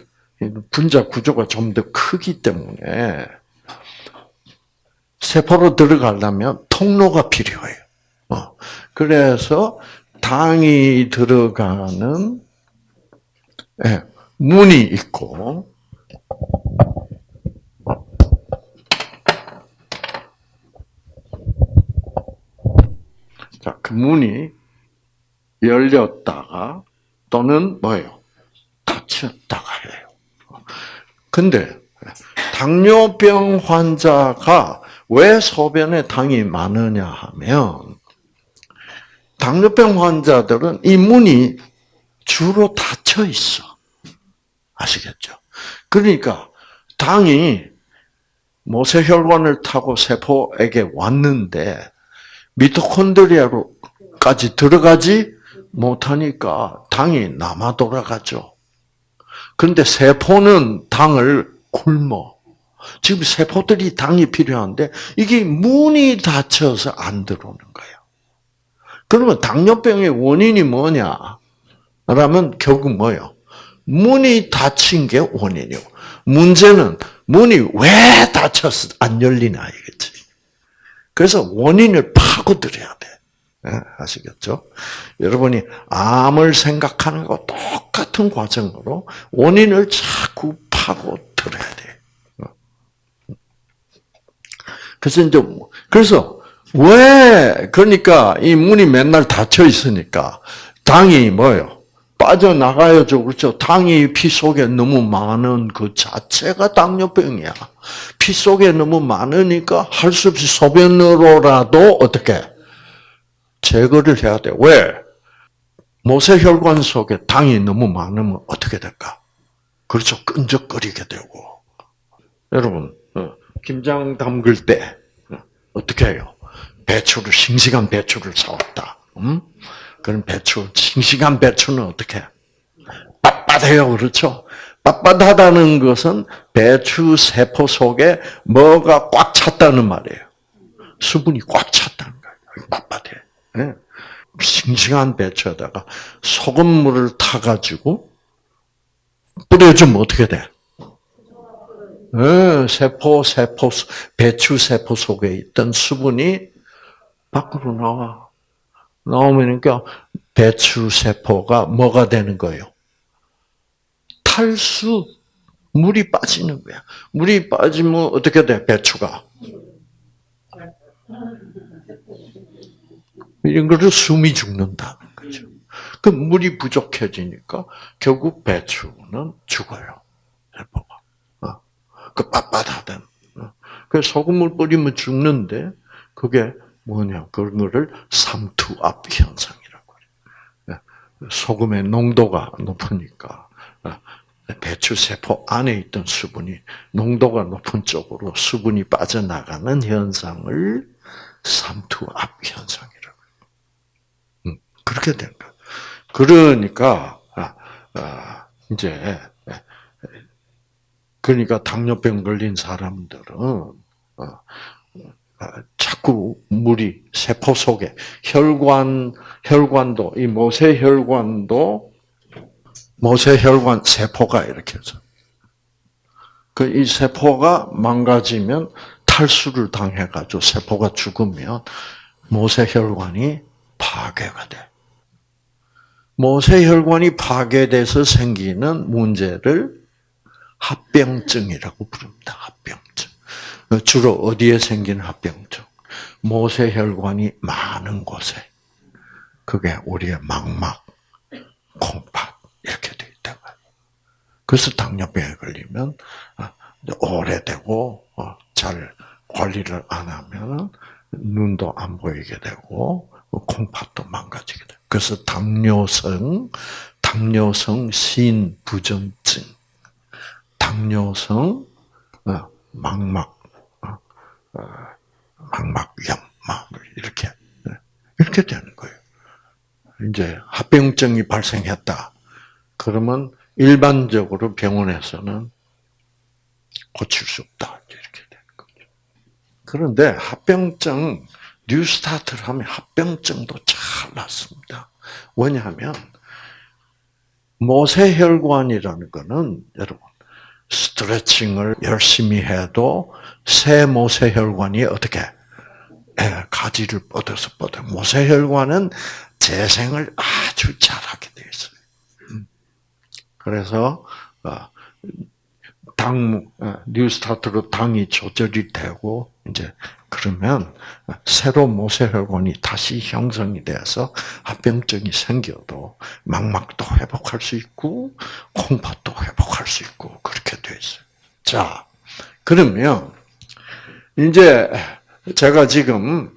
분자 구조가 좀 더 크기 때문에 세포로 들어가려면 통로가 필요해요. 어, 그래서 당이 들어가는 예, 문이 있고 자, 그 문이 열렸다가 또는 뭐예요? 닫혔다가 해요. 근데 당뇨병 환자가 왜 소변에 당이 많으냐 하면 당뇨병 환자들은 이 문이 주로 닫혀 있어. 아시겠죠? 그러니까 당이 모세혈관을 타고 세포에게 왔는데 미토콘드리아로까지 들어가지 못하니까 당이 남아 돌아가죠. 그런데 세포는 당을 굶어. 지금 세포들이 당이 필요한데 이게 문이 닫혀서 안 들어오는 거예요. 그러면 당뇨병의 원인이 뭐냐? 라면 결국 뭐요? 문이 닫힌 게 원인이고 문제는 문이 왜 닫혀서 안 열리나 이겠지. 그래서 원인을 파고들여야 돼. 네, 아시겠죠? 여러분이 암을 생각하는 거. 똑같은 과정으로 원인을 자꾸 파고 들어야 돼. 그래서 이제 그래서 왜 그러니까 이 문이 맨날 닫혀 있으니까 당이 뭐요? 빠져나가야죠. 그렇죠? 당이 피 속에 너무 많은 그 자체가 당뇨병이야. 피 속에 너무 많으니까 할 수 없이 소변으로라도 어떻게 제거를 해야 돼. 왜? 모세혈관 속에 당이 너무 많으면 어떻게 될까? 그렇죠. 끈적거리게 되고. 여러분, 어, 김장 담글 때 어, 어떻게 해요? 배추를 싱싱한 배추를 사왔다. 음? 그럼 배추 싱싱한 배추는 어떻게? 빳빳해요, 그렇죠? 빳빳하다는 것은 배추 세포 속에 뭐가 꽉 찼다는 말이에요. 수분이 꽉 찼다는 거예요. 빳빳해. 네. 싱싱한 배추에다가 소금물을 타가지고 뿌려주면 어떻게 돼? 네, 세포, 세포, 배추 세포 속에 있던 수분이 밖으로 나와. 나오니까 배추 세포가 뭐가 되는 거예요? 탈수, 물이 빠지는 거야. 물이 빠지면 어떻게 돼, 배추가? 이런 거를 숨이 죽는다는 거죠. 그 물이 부족해지니까 결국 배추는 죽어요. 세포가. 어. 그 빳빳하던. 어. 그 소금물 뿌리면 죽는데 그게 뭐냐? 그런 거를 삼투압 현상이라고 그래요. 예. 소금의 농도가 높으니까 어. 배추 세포 안에 있던 수분이 농도가 높은 쪽으로 수분이 빠져나가는 현상을 삼투압 현상이라고 음, 그렇게 된 거. 그러니까 아, 아, 이제 그러니까 당뇨병 걸린 사람들은 어, 자꾸 물이 세포 속에 혈관 혈관도 이 모세 혈관도 모세 혈관 세포가 이렇게 해서 그 이 세포가 망가지면 탈수를 당해가지고 세포가 죽으면 모세 혈관이 파괴가 돼. 모세 혈관이 파괴돼서 생기는 문제를 합병증이라고 부릅니다. 합병증. 주로 어디에 생기는 합병증? 모세 혈관이 많은 곳에. 그게 우리의 망막, 콩팥 이렇게 돼 있다고. 그래서 당뇨병에 걸리면 어, 오래되고 어, 잘 관리를 안 하면 눈도 안 보이게 되고 콩팥도 망가지게 돼. 그래서 당뇨성 당뇨성 신부전증, 당뇨성 어, 망막 망막염 이렇게 이렇게 되는 거예요. 이제 합병증이 발생했다. 그러면 일반적으로 병원에서는 고칠 수 없다. 이렇게 되는 거죠. 그런데 합병증, 뉴스타트를 하면 합병증도 잘 낫습니다. 왜냐하면, 모세혈관이라는 거는, 여러분, 스트레칭을 열심히 해도 새 모세혈관이 어떻게 예, 가지를 뻗어서 뻗어. 모세혈관은 재생을 아주 잘하게 돼 있어요. 음. 그래서 어, 당 어, 뉴스타트로 당이 조절이 되고 이제 그러면 새로 모세혈관이 다시 형성이 돼서 합병증이 생겨도 망막도 회복할 수 있고 콩팥도 회복할 수 있고 그렇게 돼 있어요. 자, 그러면 이제 제가 지금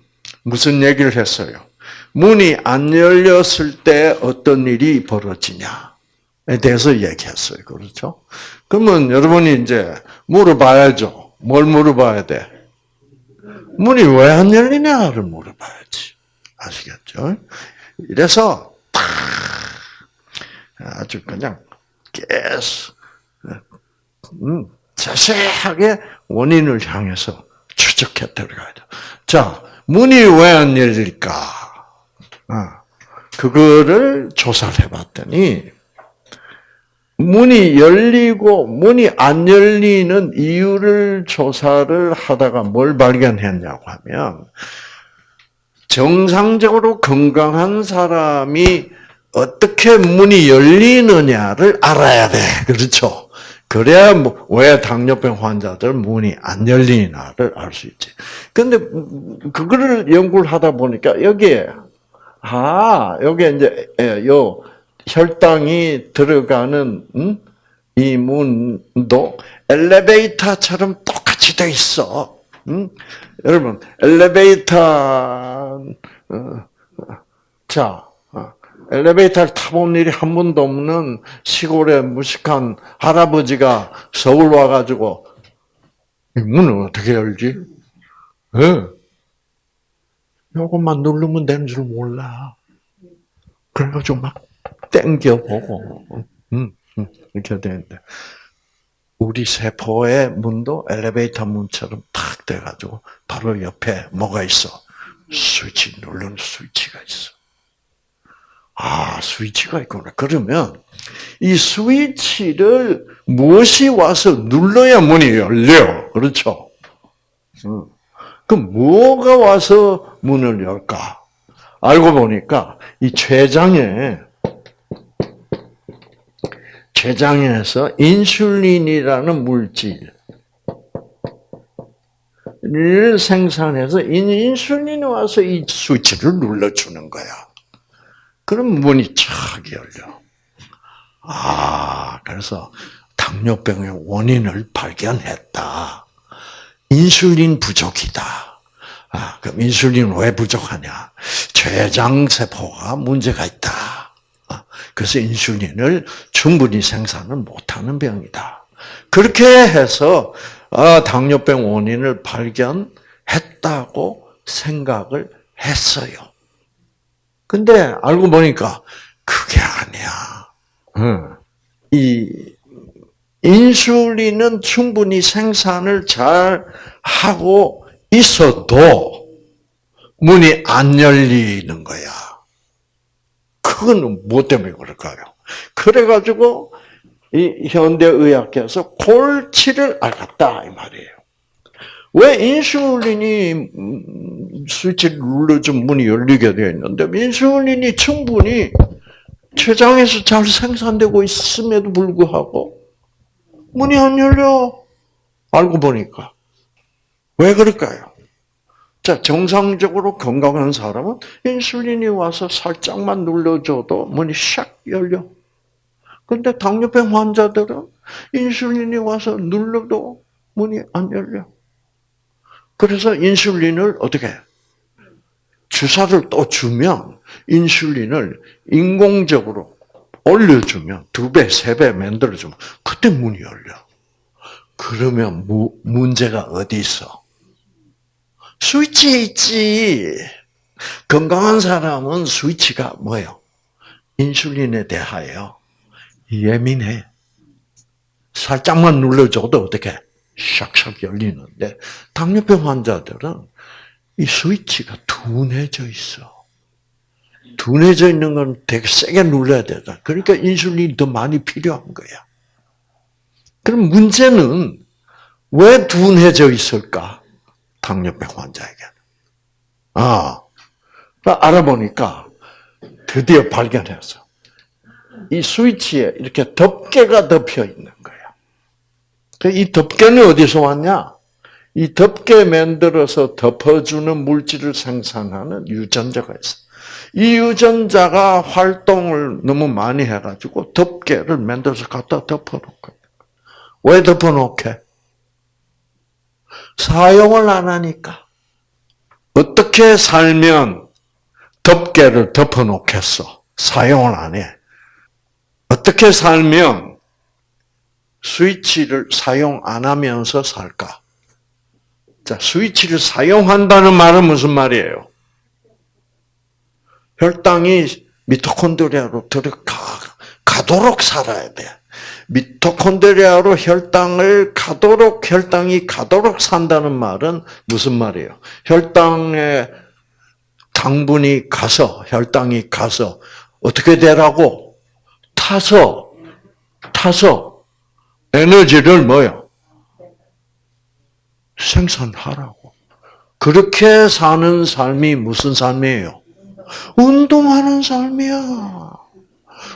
무슨 얘기를 했어요? 문이 안 열렸을 때 어떤 일이 벌어지냐에 대해서 얘기했어요. 그렇죠? 그러면 여러분이 이제 물어봐야죠. 뭘 물어봐야 돼? 문이 왜 안 열리냐를 물어봐야지. 아시겠죠? 이래서 탁 아주 그냥 계속 음, 자세하게 원인을 향해서 추적해 들어가야 돼. 자, 문이 왜 안 열릴까? 아, 그거를 조사를 해봤더니 문이 열리고 문이 안 열리는 이유를 조사를 하다가 뭘 발견했냐고 하면 정상적으로 건강한 사람이 어떻게 문이 열리느냐를 알아야 돼. 그렇죠? 그래야 뭐, 왜 당뇨병 환자들 문이 안 열리나를 알 수 있지. 근데 그거를 연구를 하다 보니까 여기에 아 여기 이제 예, 요 혈당이 들어가는 음? 이 문도 엘리베이터처럼 똑같이 돼 있어. 음? 여러분 엘리베이터 어, 자 어, 엘리베이터를 타본 일이 한 번도 없는 시골의 무식한 할아버지가 서울 와가지고 이 문을 어떻게 열지? 예. 요것만 누르면 되는 줄 몰라. 그래가지고 막 땡겨보고, 음, 음, 이렇게 되는데. 우리 세포의 문도 엘리베이터 문처럼 탁 돼가지고 바로 옆에 뭐가 있어? 스위치 누르는 스위치가 있어. 아, 스위치가 있구나. 그러면 이 스위치를 무엇이 와서 눌러야 문이 열려. 그렇죠? 음. 그럼 뭐가 와서 문을 열까? 알고 보니까 이 췌장에 췌장에서 인슐린이라는 물질을 생산해서 인슐린이 와서 이 스위치를 눌러주는 거야. 그럼 문이 착 열려. 아, 그래서 당뇨병의 원인을 발견했다. 인슐린 부족이다. 아, 그럼 인슐린 왜 부족하냐? 췌장 세포가 문제가 있다. 아, 그래서 인슐린을 충분히 생산을 못하는 병이다. 그렇게 해서 아, 당뇨병 원인을 발견했다고 생각을 했어요. 근데 알고 보니까 그게 아니야. 이 인슐린은 충분히 생산을 잘 하고 있어도 문이 안 열리는 거야. 그거는 무엇 때문에 그럴까요? 그래가지고 이 현대의학에서 골치를 앓았다 이 말이에요. 왜 인슐린이 스위치를 눌러준 문이 열리게 되어 있는데 인슐린이 충분히 췌장에서 잘 생산되고 있음에도 불구하고 문이 안 열려. 알고 보니까. 왜 그럴까요? 자, 정상적으로 건강한 사람은 인슐린이 와서 살짝만 눌러줘도 문이 샥 열려. 근데 당뇨병 환자들은 인슐린이 와서 눌러도 문이 안 열려. 그래서 인슐린을 어떻게 주사를 또 주면 인슐린을 인공적으로 올려주면 두 배, 세 배 만들어주면 그때 문이 열려. 그러면 무, 문제가 어디 있어? 스위치에 있지. 건강한 사람은 스위치가 뭐예요? 인슐린에 대하여 예민해. 살짝만 눌러줘도 어떻게 샥샥 열리는데 당뇨병 환자들은 이 스위치가 둔해져 있어. 둔해져 있는 건 되게 세게 눌러야 되다. 그러니까 인슐린이 더 많이 필요한 거야. 그럼 문제는 왜 둔해져 있을까? 당뇨병 환자에게. 아, 알아보니까 드디어 발견했어. 이 스위치에 이렇게 덮개가 덮여 있는 거야. 그이 덮개는 어디서 왔냐? 이 덮개 만들어서 덮어주는 물질을 생산하는 유전자가 있어. 이 유전자가 활동을 너무 많이 해가지고 덮개를 만들어서 갖다 덮어놓고. 왜 덮어놓게? 사용을 안 하니까. 어떻게 살면 덮개를 덮어놓겠어? 사용을 안 해. 어떻게 살면 스위치를 사용 안 하면서 살까? 자, 스위치를 사용한다는 말은 무슨 말이에요? 혈당이 미토콘드리아로 들어가, 가도록 살아야 돼. 미토콘드리아로 혈당을 가도록, 혈당이 가도록 산다는 말은 무슨 말이에요? 혈당에 당분이 가서, 혈당이 가서, 어떻게 되라고? 타서, 타서, 에너지를 뭐요? 생산하라고. 그렇게 사는 삶이 무슨 삶이에요? 운동하는 삶이야.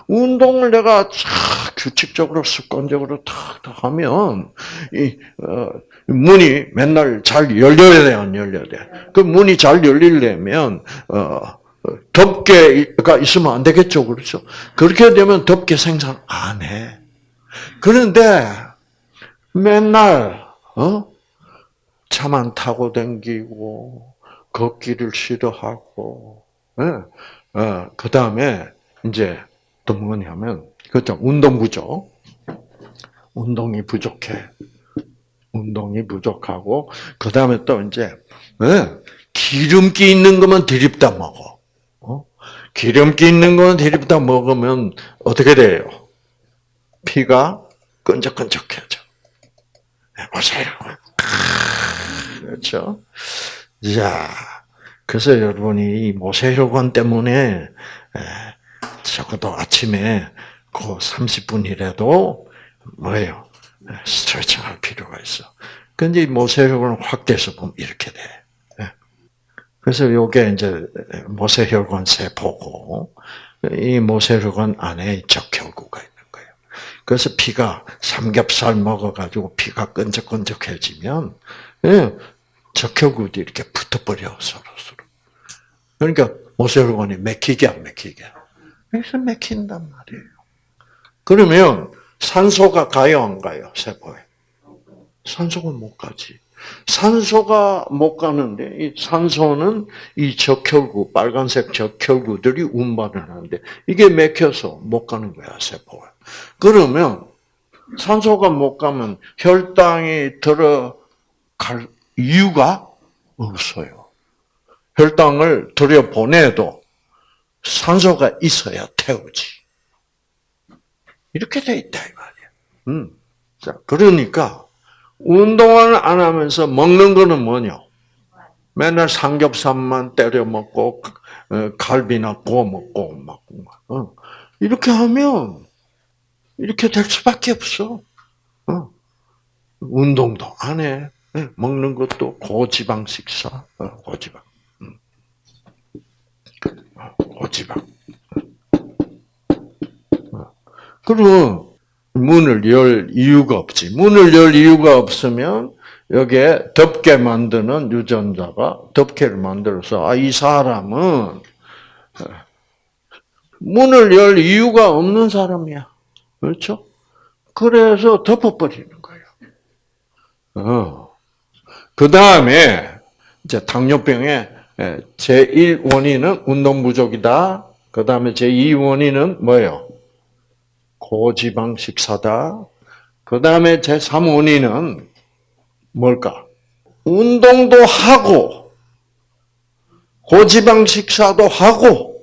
운동을 내가 쫙 규칙적으로 습관적으로 탁탁 하면 이 어, 문이 맨날 잘 열려야 돼, 안 열려야 돼. 그 문이 잘 열리려면 어, 덮개가 있으면 안 되겠죠, 그렇죠? 그렇게 되면 덮개 생산 안 해. 그런데 맨날 어 차만 타고 댕기고 걷기를 싫어하고, 예. 어, 그 다음에 이제 또 뭐냐면 그죠 운동 부족, 운동이 부족해. 운동이 부족하고 그 다음에 또 이제 예, 기름기 있는 것만 들입다 먹어. 어? 기름기 있는 것만 들입다 먹으면 어떻게 돼요? 피가 끈적끈적해져. 보세요. 그렇죠? 자, 그래서 여러분이 이 모세혈관 때문에 적어도 아침에 그 30분이라도 뭐예요? 스트레칭 할 필요가 있어. 근데 모세혈관을 확대해서 보면 이렇게 돼. 그래서 요게 이제 모세혈관 세포고 이 모세혈관 안에 적혈구가 있는 거예요. 그래서 피가 삼겹살 먹어가지고 피가 끈적끈적해지면 적혈구들이 이렇게 붙어버려 서로 서로. 그러니까 모세혈관이 맥히게 안 맥히게. 그래서 맥힌단 말이에요. 그러면 산소가 가요 안 가요 세포에? 산소가 못 가지. 산소가 못 가는데 이 산소는 이 적혈구 빨간색 적혈구들이 운반을 하는데 이게 맥혀서 못 가는 거야 세포가. 그러면 산소가 못 가면 혈당이 들어갈 이유가 없어요. 혈당을 들여 보내도 산소가 있어야 태우지. 이렇게 돼 있다 이 말이야. 음. 자, 그러니까 운동을 안 하면서 먹는 거는 뭐냐? 맨날 삼겹살만 때려 먹고 어, 갈비나 구워 먹고 막 어. 이렇게 하면 이렇게 될 수밖에 없어. 어. 운동도 안 해. 예, 먹는 것도 고지방 식사, 고지방. 음. 고지방. 그러면 문을 열 이유가 없지. 문을 열 이유가 없으면 여기에 덮개 만드는 유전자가 덮개를 만들어서 아, 이 사람은 문을 열 이유가 없는 사람이야. 그렇죠? 그래서 덮어버리는 거예요. 어. 그 다음에 이제 당뇨병의 제1 원인은 운동 부족이다. 그 다음에 제2 원인은 뭐예요? 고지방 식사다. 그 다음에 제3 원인은 뭘까? 운동도 하고, 고지방 식사도 하고,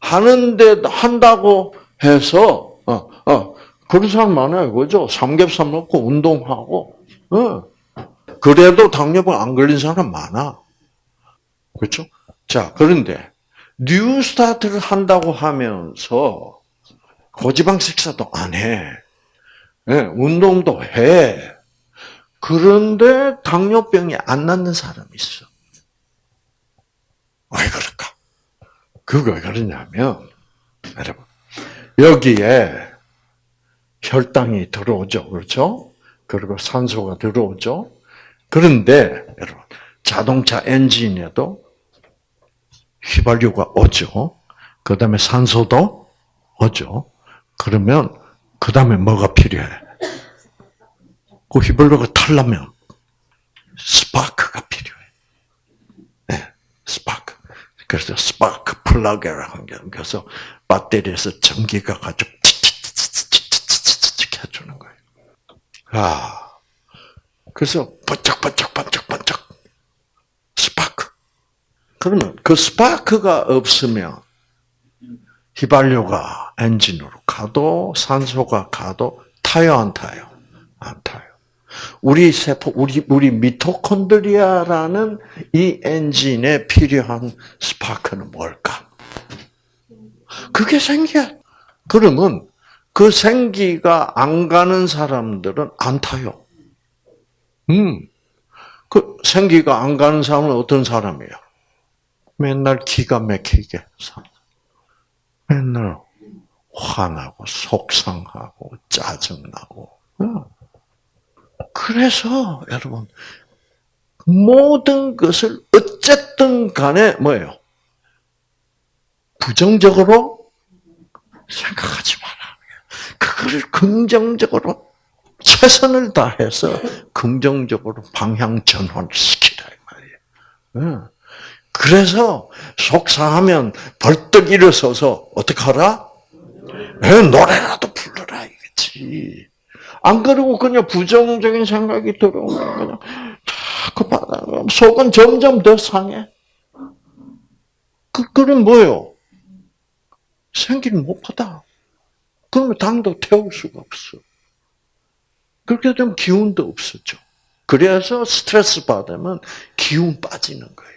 하는데, 한다고 해서, 어, 어, 그런 사람 많아요. 그죠? 삼겹살 먹고 운동하고, 어. 그래도 당뇨병 안 걸린 사람 많아. 그렇죠? 자, 그런데, New Start를 한다고 하면서, 고지방 식사도 안 해. 네, 운동도 해. 그런데 당뇨병이 안 낫는 사람이 있어. 왜 그럴까? 그거 왜 그러냐면, 여러분, 여기에 혈당이 들어오죠. 그렇죠? 그리고 산소가 들어오죠. 그런데, 자동차 엔진에도 휘발유가 오죠. 그 다음에 산소도 오죠. 그러면 그 다음에 뭐가 필요해? 그 휘발유가 탈라면 스파크가 필요해. 네, 스파크. 그래서 스파크 플러그라 한 게, 그래서 배터리에서 전기가 가지고 해주는 거예요. 아, 그래서 번쩍번쩍번쩍번쩍 스파크. 그러면 그 스파크가 없으면 휘발유가 엔진으로 가도 산소가 가도 타요 안 타요? 안 타요. 우리 세포 우리 우리 미토콘드리아라는 이 엔진에 필요한 스파크는 뭘까? 그게 생기야. 그러면 그 생기가 안 가는 사람들은 안 타요. 음. 그 생기가 안 가는 사람은 어떤 사람이에요? 맨날 기가 막히게 사. 맨날 화나고 속상하고 짜증나고. 어. 그래서 여러분 모든 것을 어쨌든 간에 뭐예요? 부정적으로 생각하지 마라. 그걸 긍정적으로 최선을 다해서 긍정적으로 방향 전환을 시키라 이 말이에요. 그래서 속상하면 벌떡 일어서서 어떻게 하라? 노래라도 불러라 이거지. 안 그러고 그냥 부정적인 생각이 들어오면 그냥 자꾸 받아. 속은 점점 더 상해. 그, 그럼 뭐요? 생기를 못 받아. 그러면 당도 태울 수가 없어. 그렇게 되면 기운도 없었죠. 그래서 스트레스 받으면 기운 빠지는 거예요.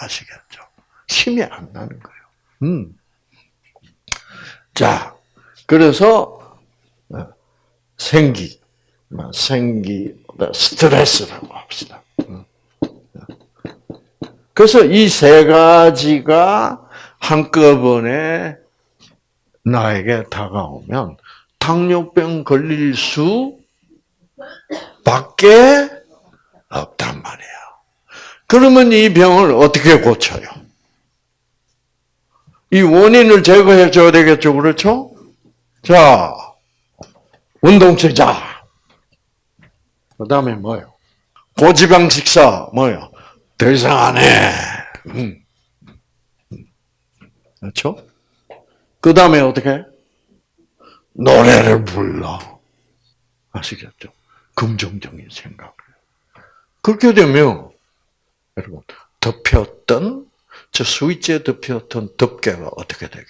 아시겠죠? 힘이 안 나는 거예요. 음. 자, 그래서 어, 생기, 뭐 생기, 스트레스라고 합시다. 음. 그래서 이 세 가지가 한꺼번에 나에게 다가오면 당뇨병 걸릴 수 밖에 없단 말이에요. 그러면 이 병을 어떻게 고쳐요? 이 원인을 제거해 줘야 되겠죠, 그렇죠? 자, 운동체자. 그 다음에 뭐요? 고지방 식사, 뭐요? 더 이상 안 해. 음. 그렇죠? 그 다음에 어떻게? 노래를 불러. 아시겠죠? 긍정적인 생각을. 그렇게 되면, 여러분, 덮였던, 저 스위치에 덮였던 덮개가 어떻게 되게?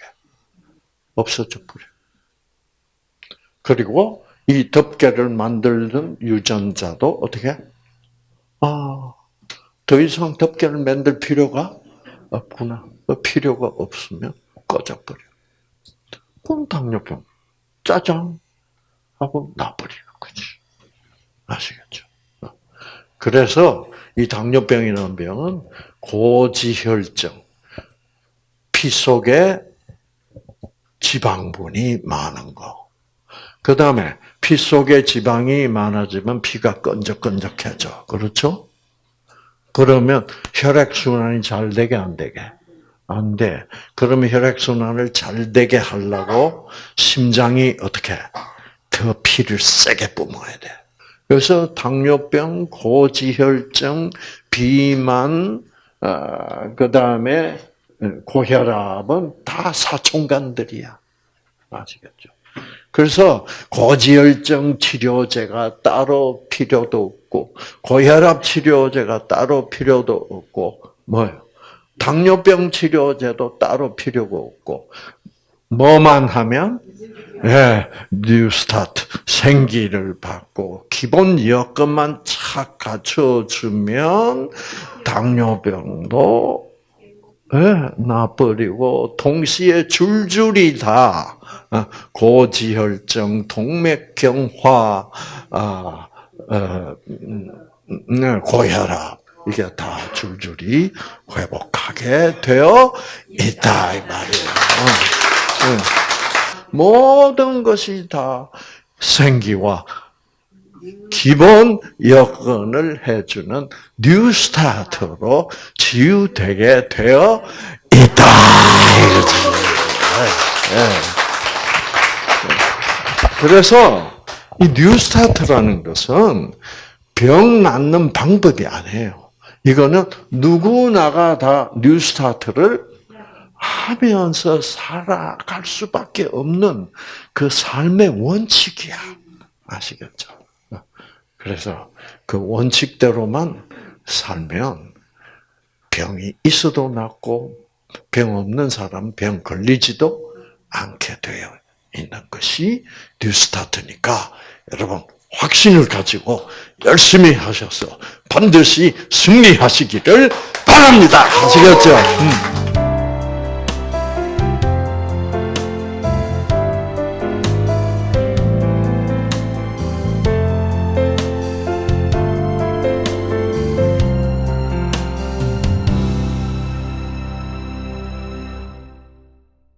없어져 버려. 그리고 이 덮개를 만들던 유전자도 어떻게? 아, 더 이상 덮개를 만들 필요가 없구나. 그 필요가 없으면 꺼져버려. 그럼 당뇨병, 짜장 하고 나버리는 거지. 아시겠죠? 그래서 이 당뇨병이라는 병은 고지혈증, 피 속에 지방분이 많은 거. 그 다음에 피 속에 지방이 많아지면 피가 끈적끈적해져. 그렇죠? 그러면 혈액순환이 잘 되게 안 되게? 안 돼. 그러면 혈액순환을 잘 되게 하려고 심장이 어떻게 더 피를 세게 뿜어야 돼. 그래서 당뇨병, 고지혈증, 비만, 어, 그 다음에 고혈압은 다 사촌간들이야. 아시겠죠? 그래서 고지혈증 치료제가 따로 필요도 없고, 고혈압 치료제가 따로 필요도 없고, 뭐요? 당뇨병 치료제도 따로 필요가 없고, 뭐만 하면 예, 뉴스타트 생기를 받고 기본 여건만 착 갖춰주면 당뇨병도 예, 나버리고 동시에 줄줄이 다 어, 고지혈증, 동맥경화, 아, 어, 음, 음, 고혈압 이게 다 줄줄이 회복하게 되어 있다 이 말이에요. 어, 모든 것이 다 생기와 기본 여건을 해주는 New Start로 치유되게 되어 있다. 네. 그래서 이 New Start라는 것은 병 낫는 방법이 아니에요. 이거는 누구나가 다 New Start를 하면서 살아갈 수밖에 없는 그 삶의 원칙이야. 아시겠죠? 그래서 그 원칙대로만 살면 병이 있어도 낫고 병 없는 사람 병 걸리지도 않게 되어 있는 것이 뉴스타트니까 여러분 확신을 가지고 열심히 하셔서 반드시 승리하시기를 바랍니다. 아시겠죠? 음.